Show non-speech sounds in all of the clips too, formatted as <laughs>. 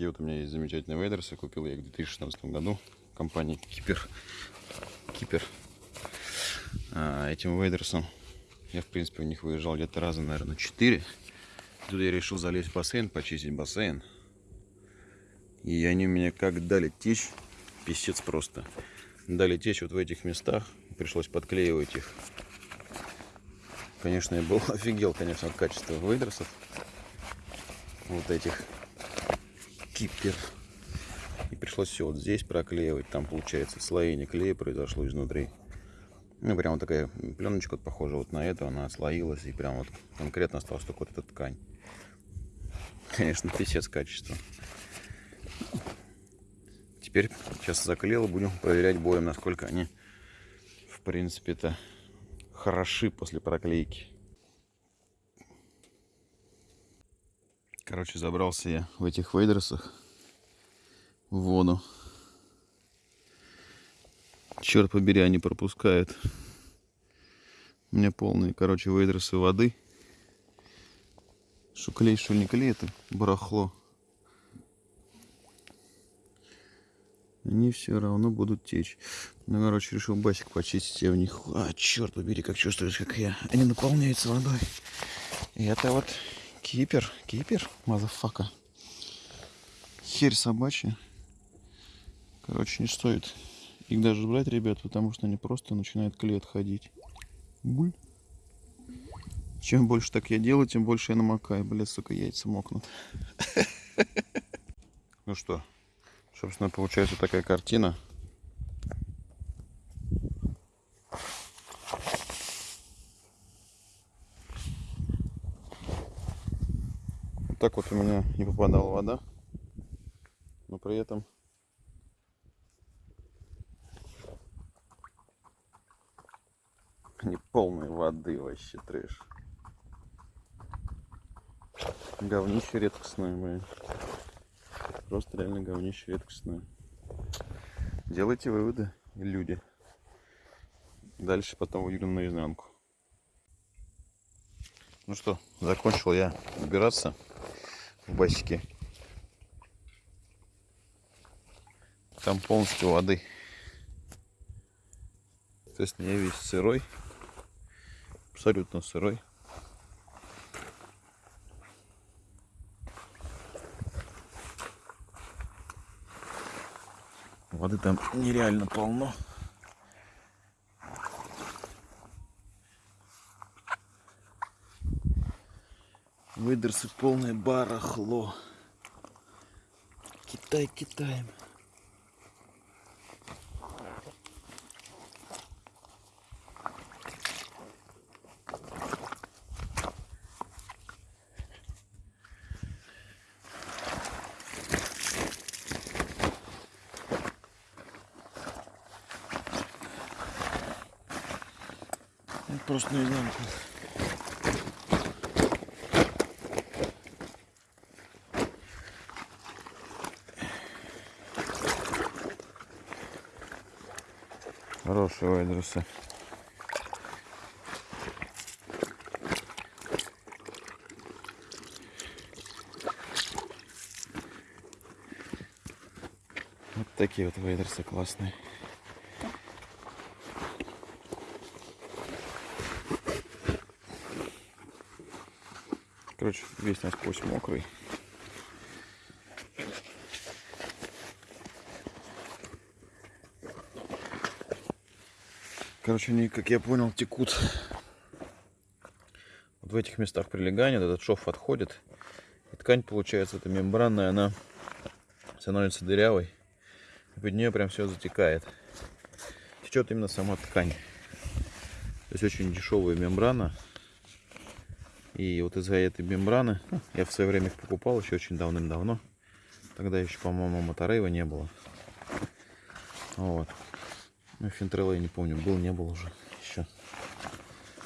Такие вот у меня есть замечательные вейдерсы. Купил я их в 2016 году. Компания Кипер. Кипер. А, этим вейдерсом я, в принципе, у них выезжал где-то раза, наверное, 4. Тут я решил залезть в бассейн, почистить бассейн. И они меня как дали течь. Писец просто. Дали течь вот в этих местах. Пришлось подклеивать их. Конечно, я был <laughs> офигел, конечно, от качества вейдерсов. Вот этих кипер. И пришлось все вот здесь проклеивать. Там, получается, слоение клея произошло изнутри. Ну, прям вот такая пленочка вот похожа вот на эту. Она слоилась и прям вот конкретно осталась только вот эта ткань. Конечно, писец качество. Теперь сейчас заклеил, будем проверять боем, насколько они, в принципе-то, хороши после проклейки. Короче, забрался я в этих вейдерсах в воду. Черт побери, они пропускают. У меня полные, короче, вейдерсы воды. Что клей, что не клей, это барахло. Они все равно будут течь. Ну, короче, решил басик почистить. Я в них... А, черт побери, как чувствуешь, как я. Они наполняются водой. И это вот кипер. Кипер, motherfucker. Херь собачья. Короче, не стоит их даже брать, ребят, потому что они просто начинают клей отходить. Буль. Чем больше так я делаю, тем больше я намокаю. Блядь, сука, яйца мокнут. <laughs> Ну что, собственно, получается такая картина. Так вот у меня не попадала вода. Но при этом Они полные воды вообще трэш. Говнище редкостное, блин. Просто реально говнище редкостное. Делайте выводы, люди. Дальше потом выйдем наизнанку. Ну что, закончил я убираться в басике. Там полностью воды. То есть я весь сырой абсолютно сырой. Воды там нереально полно. Выдерсы полное барахло. Китай Китаем. Просто наизнанку. Хорошие вайдрусы. Вот такие вот вейдерсы классные. Короче, весь насквозь мокрый. Короче, они, как я понял, текут вот в этих местах прилегания. Этот шов отходит. И ткань, получается, эта мембранная, она становится дырявой. И под нее прям все затекает. Течет именно сама ткань. То есть очень дешевая мембрана. И вот из-за этой мембраны, ну, я в свое время их покупал еще очень давным-давно. Тогда еще, по-моему, Моторейва не было. Вот. Ну, Финтрелла я не помню, был, не был уже еще.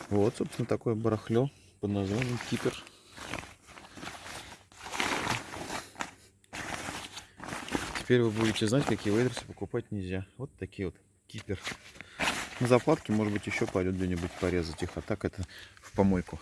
Вот, собственно, такое барахло под названием Кипер. Теперь вы будете знать, какие вейдерсы покупать нельзя. Вот такие вот Кипер. На заплатке, может быть, еще пойдет где-нибудь порезать их, а так это в помойку.